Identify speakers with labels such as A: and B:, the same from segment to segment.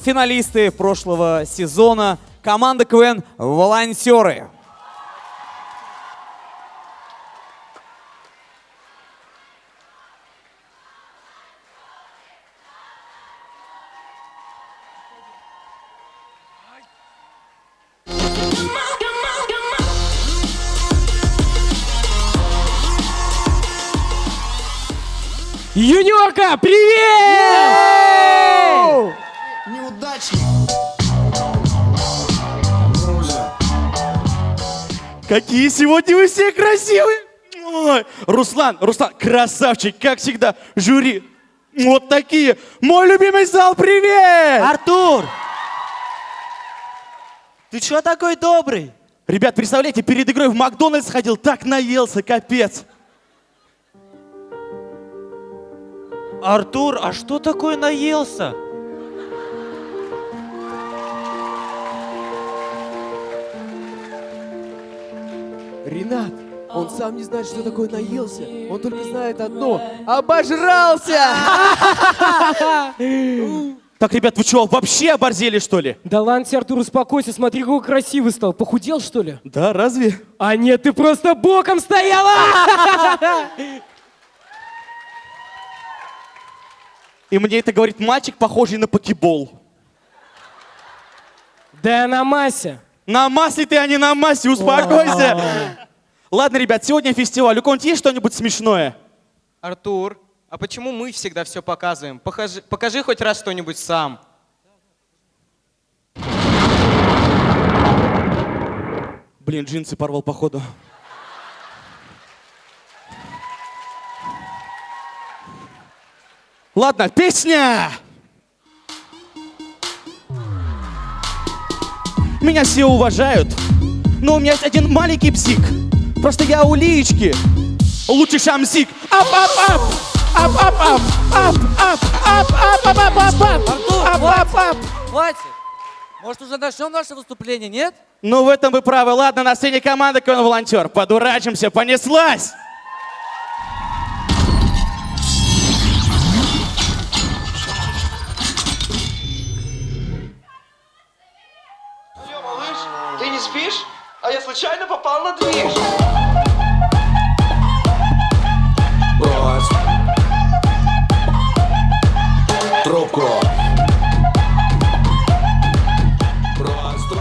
A: финалисты прошлого сезона, команда КВН «Волонтеры».
B: Юниорка, привет!
C: Неудачник.
D: Какие сегодня вы все красивые! Ой, Руслан, Руслан, красавчик, как всегда. Жюри, вот такие. Мой любимый зал, привет!
E: Артур! Ты чё такой добрый?
D: Ребят, представляете, перед игрой в Макдональдс ходил, так наелся, капец.
E: Артур, а что такое наелся?
B: Ренат, он сам не знает, что такое наелся. Он только знает одно. Обожрался!
D: Так, ребят, вы что, вообще оборзели, что ли?
B: Да ладно тебе, Артур, успокойся. Смотри, какой красивый стал. Похудел, что ли?
D: Да, разве?
B: А нет, ты просто боком стояла!
D: И мне это говорит мальчик, похожий на покебол.
B: Да на массе.
D: На массе ты, а не на массе, успокойся. Ладно, ребят, сегодня фестиваль. У кого-нибудь есть что-нибудь смешное?
F: Артур, а почему мы всегда все показываем? Покажи, покажи хоть раз что-нибудь сам.
D: Блин, джинсы порвал, походу. Ладно, песня! Меня все уважают, но у меня есть один маленький псих. Просто я у Лиечки лучший шамсик. Ап, ап, ап! Ап, ап, ап! Ап, ап, ап, ап, ап, ап, ап, ап!
G: Артур,
D: Ап, ап, ап!
G: Хватит. Может, уже начнем наше выступление, нет?
D: Ну, в этом вы правы. Ладно, на сцене команда КВН Волонтер. Подурачимся, понеслась!
H: Движ.
C: Брось. Трубку. Брось.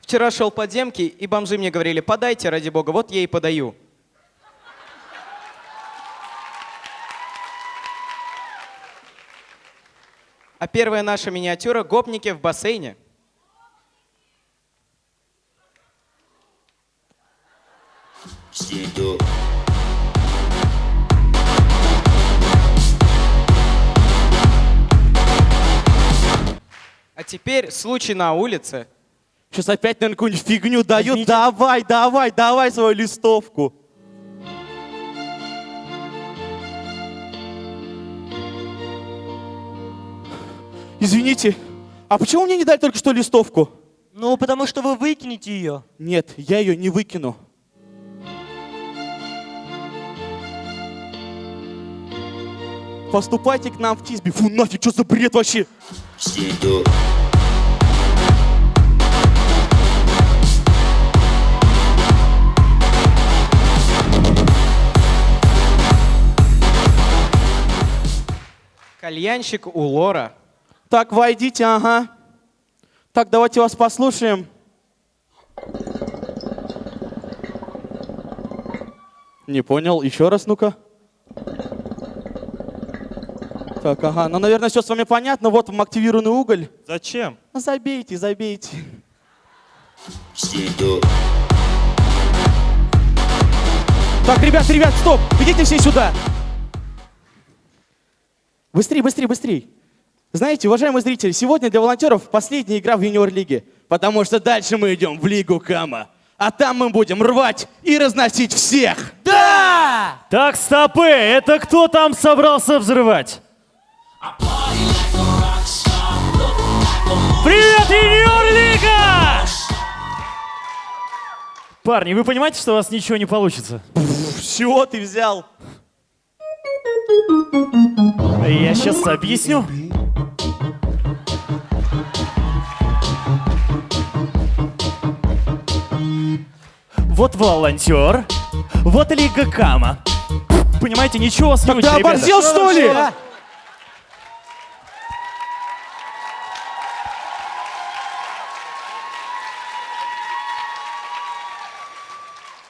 F: Вчера шел по демке, и бомжи мне говорили, подайте, ради бога, вот я и подаю. А первая наша миниатюра — гопники в бассейне. Теперь случай на улице.
D: Сейчас опять, наверное, какую-нибудь фигню дают.
B: Извините.
D: Давай, давай, давай свою листовку. Извините, а почему мне не дали только что листовку?
E: Ну, потому что вы выкинете ее.
D: Нет, я ее не выкину. Поступайте к нам в Тисби. Фу, нафиг, что за бред вообще?
C: Сиду.
F: Кальянщик у Лора.
D: Так, войдите, ага. Так, давайте вас послушаем. Не понял, еще раз, ну-ка. Так, ага, ну, наверное, все с вами понятно. Вот вам активированный уголь.
E: Зачем?
D: Забейте, забейте. Так, ребят, ребят, стоп! Идите все сюда! Быстрей, быстрей, быстрей! Знаете, уважаемые зрители, сегодня для волонтеров последняя игра в юниор-лиге, потому что дальше мы идем в Лигу Кама. А там мы будем рвать и разносить всех!
G: Да!
I: Так, стопы, это кто там собрался взрывать? Привет, Юниор-лига! Парни, вы понимаете, что у вас ничего не получится?
D: Все, ты взял.
I: Я сейчас объясню. Вот волонтер, вот Лига Кама. Понимаете, ничего с
D: Тогда оборзел, что ли?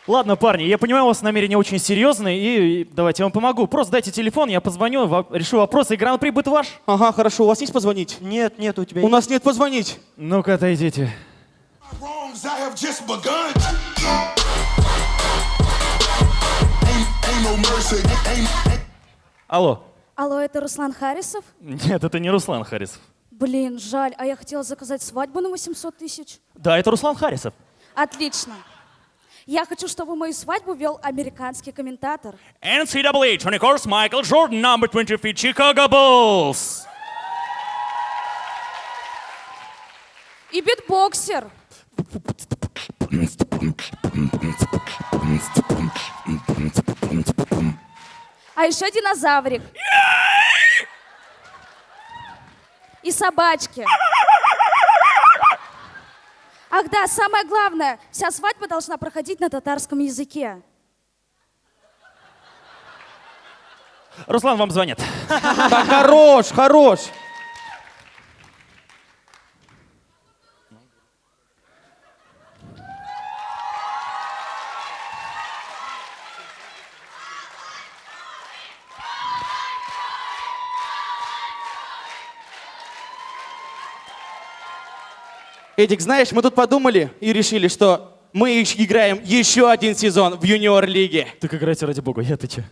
I: Ладно, парни, я понимаю, у вас намерения очень серьезные, и, давайте я вам помогу. Просто дайте телефон, я позвоню, во- решу вопросы, и гран-при будет ваш.
D: Ага, хорошо. У вас есть позвонить?
E: Нет, нет, у тебя
D: У нас нет позвонить.
I: Ну-ка, отойдите. Алло.
J: Алло, это Руслан Харисов?
I: Нет, это не Руслан Харисов.
J: Блин, жаль, а я хотела заказать свадьбу на 800 тысяч.
I: Да, это Руслан Харисов.
J: Отлично. Я хочу, чтобы мою свадьбу вел американский комментатор.
I: NCAA 20 course Michael Jordan, number 23, Chicago Bulls.
J: И битбоксер. А еще динозаврик. И собачки. Ах да, самое главное, вся свадьба должна проходить на татарском языке.
I: Руслан, вам звонит.
D: Так, хорош, хорош. Эдик, знаешь, мы тут подумали и решили, что мы играем еще один сезон в юниор-лиге.
I: Так играйте ради бога, я ты че?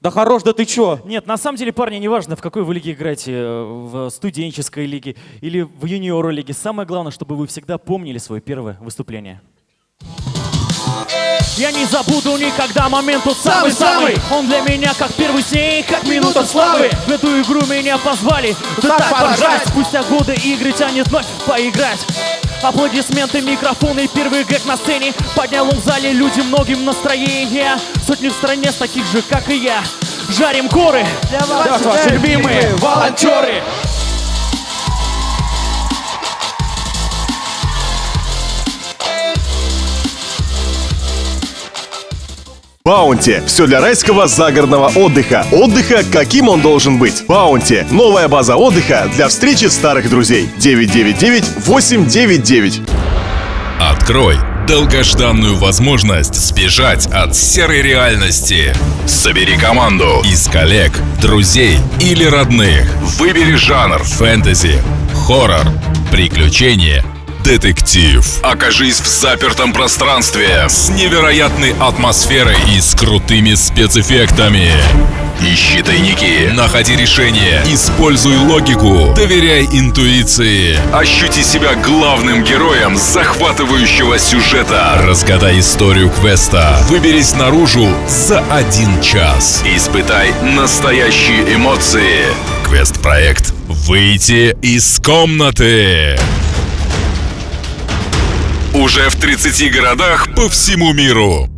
D: Да хорош, да ты чё?
I: Нет, на самом деле, парни, неважно, в какой вы лиге играете, э, в студенческой лиге или в юниор лиге. Самое главное, чтобы вы всегда помнили свое первое выступление. Я не забуду никогда момент тот самый-самый Он для меня как первый снег, как минута славы В эту игру меня позвали, да так поржать Спустя годы игры тянет вновь поиграть Аплодисменты, микрофоны, первый гэг на сцене. Поднял он в зале люди многим настроение. Сотни в стране с таких же, как и я. Жарим горы.
E: Для вас,
D: Да, ваши любимые волонтеры.
K: Баунти. Все для райского загородного отдыха. Отдыха, каким он должен быть. Баунти. Новая база отдыха для встречи старых друзей. 999-899.
L: Открой долгожданную возможность сбежать от серой реальности. Собери команду из коллег, друзей или родных. Выбери жанр фэнтези, хоррор, приключения, детектив. Окажись в запертом пространстве с невероятной атмосферой и с крутыми спецэффектами. Ищи тайники, находи решения, используй логику, доверяй интуиции. Ощути себя главным героем захватывающего сюжета. Разгадай историю квеста. Выберись наружу за один час. Испытай настоящие эмоции. Квест-проект «Выйти из комнаты». Уже в 30 городах по всему миру.